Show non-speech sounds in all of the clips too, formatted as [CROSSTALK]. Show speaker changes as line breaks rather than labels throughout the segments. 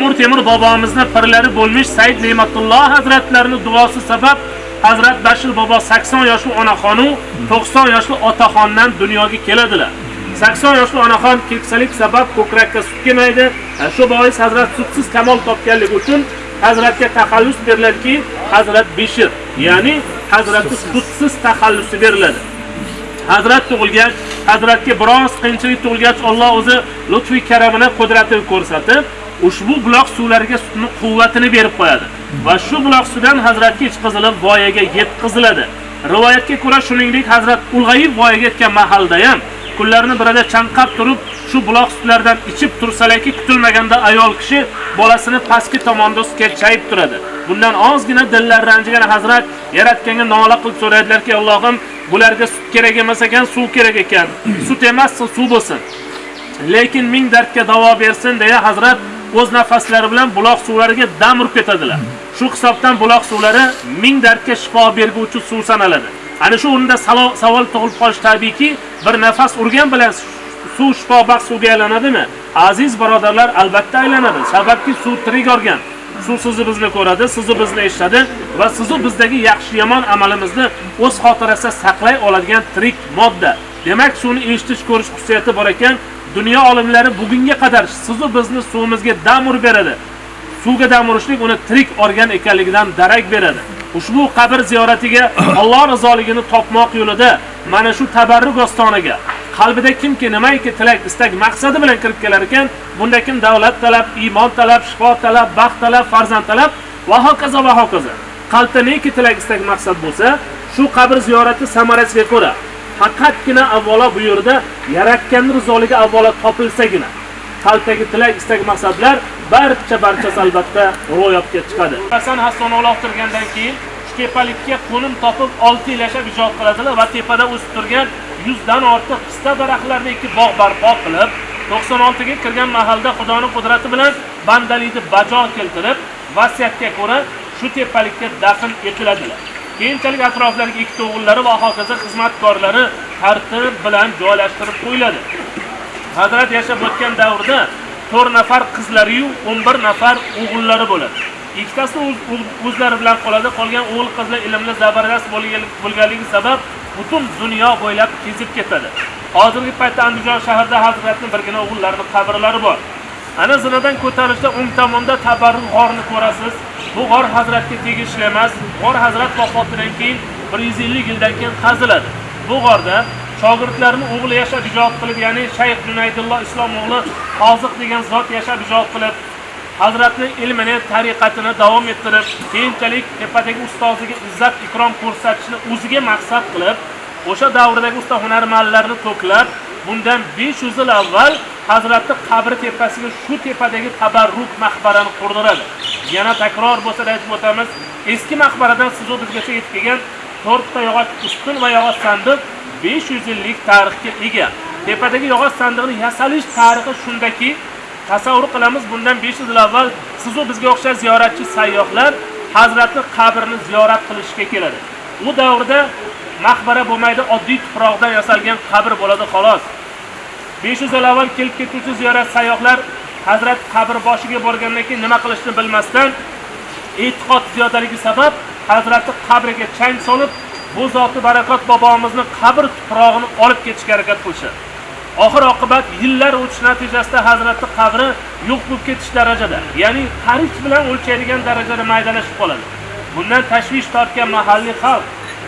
Amur Temur bobomizni pirlari bo'lmish Said Ne'matulloh hazratlarini duosi sabab Hazrat Bashir bobo 80 yoshli onaxonu 90 yoshli otaxondan dunyoga keladilar. 80 yoshli onaxon keksalik sabab ko'krakka sut kelmaydi. Shu bois Hazrat sutsiz kamol topganligi uchun Hazratga taxallus beriladiki, Hazrat Bishir, ya'ni Hazratga sutsiz taxallusi beriladi. Hazrat tug'ilgach, Hazratga biroz qiyinchilik tug'ilgach, Alloh o'zi lutfi karamini, qudratini ko'rsatib, ushbu buloq suvlariga sutni quvvatini berib qo'yadi. Va shu buloq suvidan Hazratga ichqizilib voyaga yetkaziladi. Rivoyatga ko'ra, shuningdek, Hazrat ulg'ayib voyaga yetgan mahalda ham kunlarni birida chanqab turib, shu buloq sutlaridan ichib tursalaki, kutilmaganda ayol kishi bolasini pastki tomonda sketchayib turadi. Bundan ozgina dillari ranjigan Hazrat yaratganga nola qilib so'raydilarki, Allohim, bularga sut kerak emas ekan, suv kerak ekan. Sut emas, suv bo'lsin. Lekin ming dardga davo bersin deya Hazrat o'z nafaslari bilan buloq suvlariga dam urib ketadilar. Shu hisobdan buloq suvlari ming dardga shifo berguvchi suv sanaladi. Ana shu o'rinda savol tug'ilib qolish tabiiyki, bir nafas urgan bilan suv shifobaxsh suvga aylanadimi? Aziz birodarlar, albatta aylanadi. Sababki suv tirik organ. Suv sizni bizni ko'radi, sizni bizni eshitadi va sizni bizdagi yaxshi yomon amalimizni o'z xotirasida saqlay oladigan tirik modda. Demak, suvni eshitish, ko'rish xususiyati bor ekan, dunyo olimlari bugunga qadar sizni bizni suvimizga dam urib beradi. Suvga dam urishlik uni tirik organ ekanligidan darak beradi. Ushbu qabr ziyoratiga [COUGHS] Alloh rizoligini topmoq yo'lida mana shu tabarruk ostoniga qalbida kimki nimaiki tilak, istak, maqsadi bilan kirib kelar ekan, bunda kim davlat talab, iymon talab, shifo talab, baxt talab, farzand talab va hokazo va hokazo. Qalbda neki tilak, istak, maqsad bo'lsa, shu qabr ziyorati samarasiga ko'ra faqatgina avvalo bu yerda yaratganning rizoligi avvalo topilsagina qalbdagi tilak, istak, maqsadlar barcha barchasi albatta ro'yobga chiqadi. Hasan Hasan uloqtirgandan keyin shu tepalikka qo'nim topib olti yil yashab ijod qiladilar va tepada o'sib turgan 100 dan ortiq pista daraxtlarini ikki bog' barpo qilib, 96 ga kirgan mahalda Xudoning qudrati bilan bandalikni bajo keltirib, vasiyatga ko'ra shu tepalikka dafn etiladilar. Keyinchalik atroflariga ikkita o'g'illari va hokazo xizmatkorlari tartib bilan joylashtirib qo'yiladi. Hazrat yashab o'tgan davrda 4 nafar qizlari yu 11 nafar o'g'illari bo'ladi. Ikkitasi o'zlari bilan qoladi, qolgan o'g'il qizlar ilmda zabardast bo'lganligi sabab butun dunyo bo'ylab kezib ketadi. Hozirgi paytda Andijon shahrida Hazratning birgina o'g'illarining qabrlari bor. Ana zinadan ko'tarilishda o'ng tomonda tabarruk g'orni ko'rasiz. Bu g'or Hazratga tegishli emas. G'or Hazrat vafotidan keyin 150 yildan keyin qaziladi. Bu g'orda shogirdlarini o'g'li yashab ijod qilib, ya'ni Shayx Junaydulloh Islom o'g'li Qoziq degan zot yashab ijod qilib, Hazratning ilmini, tariqatini davom ettirib, keyinchalik tepadagi ustoziga izzat ikrom ko'rsatishni o'ziga maqsad qilib, o'sha davrdagi usta hunarmandlarni to'plab, bundan 500 yil avval Hazratning qabri tepasiga shu tepadagi tabarruk maqbarani qurdiradi. Yana takror bo'lsa aytib o'tamiz, eski maqbaradan sizu bizgacha yetib kelgan to'rtta yog'och ustun va yog'och sandiq 500 yillik tarixga ega. Tepadagi yog'och sandiqning yasalish tarixi shundaki, tasavvur qilamiz bundan 500 yil avval sizu bizga o'xshash ziyoratchi sayyohlar Hazratning qabrini ziyorat qilishga keladi. U davrda maqbara bo'lmaydi, oddiy tuproqdan yasalgan qabr bo'ladi xolos. 500 yil avval kelib ketuvchi ziyorat sayyohlar Hazrat qabr boshiga borgandan keyin nima qilishni bilmasdan e'tiqod ziyodaligi sabab Hazratni qabriga chang solib, bu zoti barakot bobomizni qabr tuprog'ini olib ketishga harakat qilishadi. Oxir oqibat yillar o'tish natijasida Hazratni qabri yo'q bo'lib ketish darajada, ya'ni qarich bilan o'lchaydigan darajada maydalashib qoladi. Bundan tashvish tortgan mahalliy xalq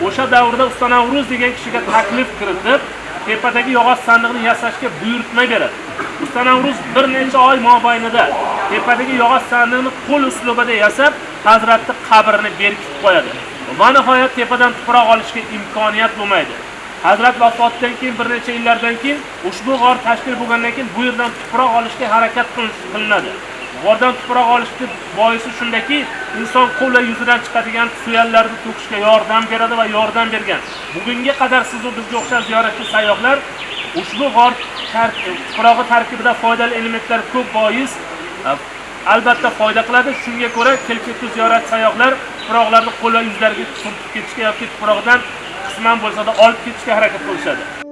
o'sha davrda Usta Navruz degan kishiga taklif kiritib, tepadagi yog'och sandiqni yasashga buyurtma beradi. Usta Navruz bir necha oy mobaynida tepadagi yog'och sandiqni qo'l uslubida yasab, hazratni qabrini berkitib qo'yadi. Va nihoyat tepadan tuproq olishga imkoniyat bo'lmaydi. Hazrat vafotidan keyin bir necha yillardan keyin ushbu g'or tashkil bo'lgandan keyin bu yerdan tuproq olishga harakat qilinadi. G'ordan tuproq olishni boisi shundaki, inson qo'l yuzidan chiqadigan suyallarni to'kishga yordam beradi va yordam bergan. Bugunga qadar siz bizga o'xshash ziyoratchi sayyohlar ushbu g'or tuprog'i tarkibida foydali elementlar ko'p bois e, albatta foyda qiladi. Shunga ko'ra kelib ketuvchi ziyorat sayyohlar tuproqlarni qo'l va yuzlariga surtib ketishga yoki tuproqdan qisman bo'lsa-da olib ketishga harakat qilishadi.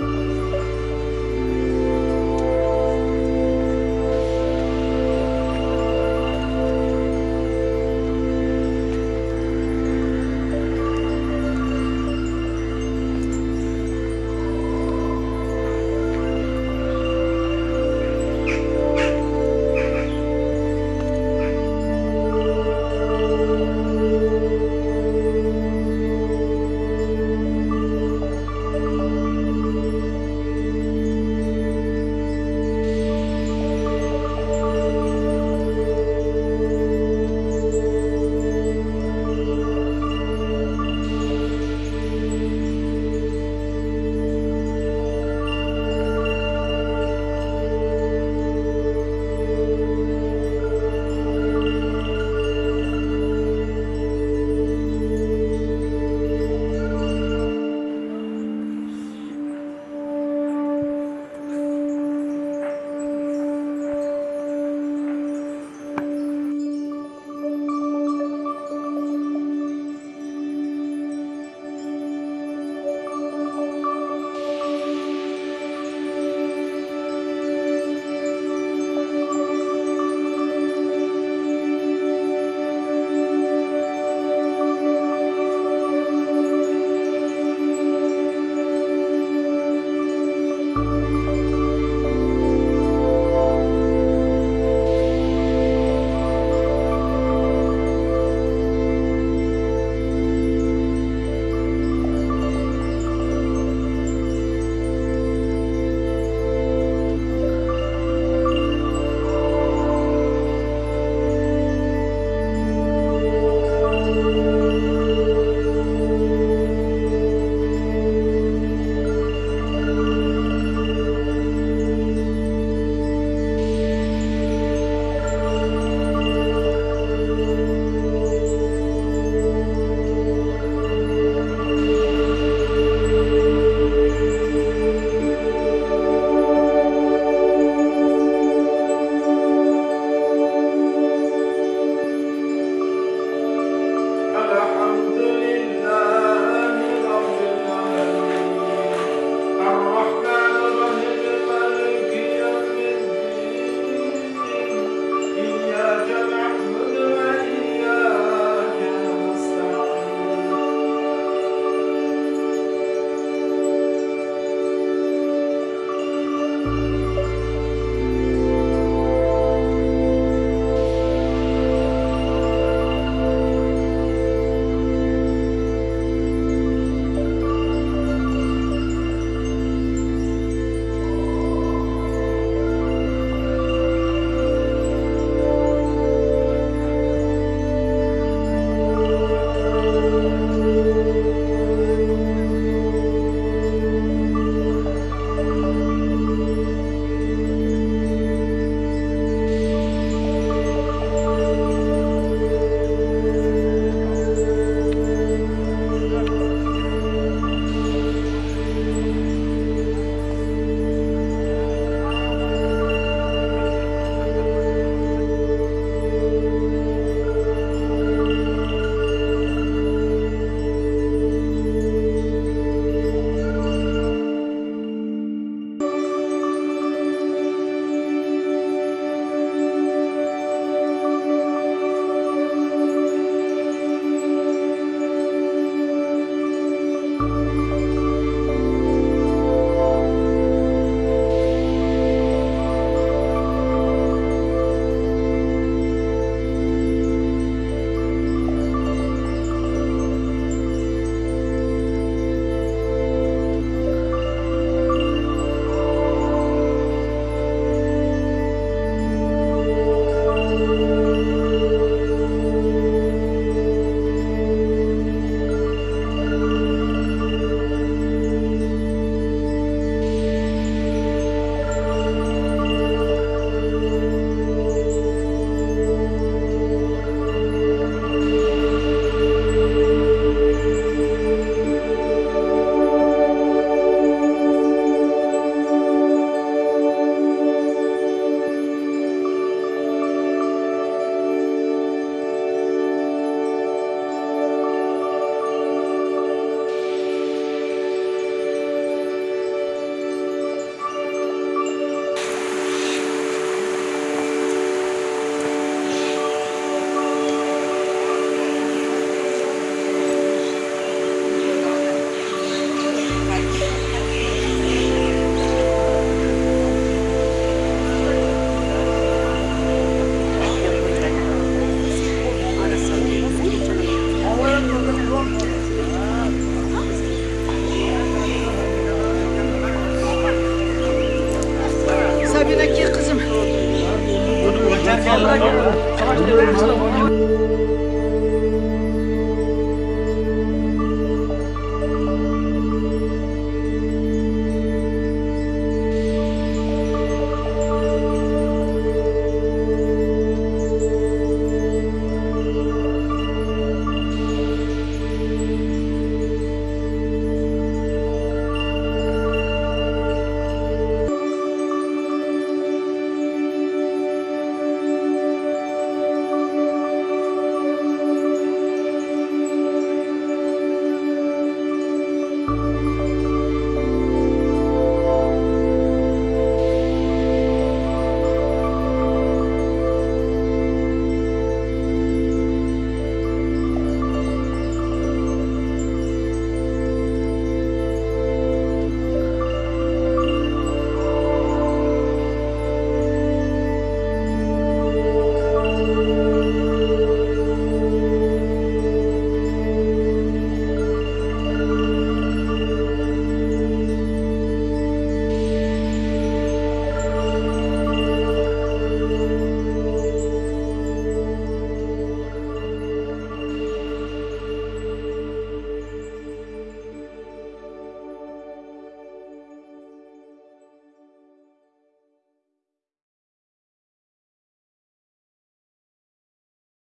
嗯。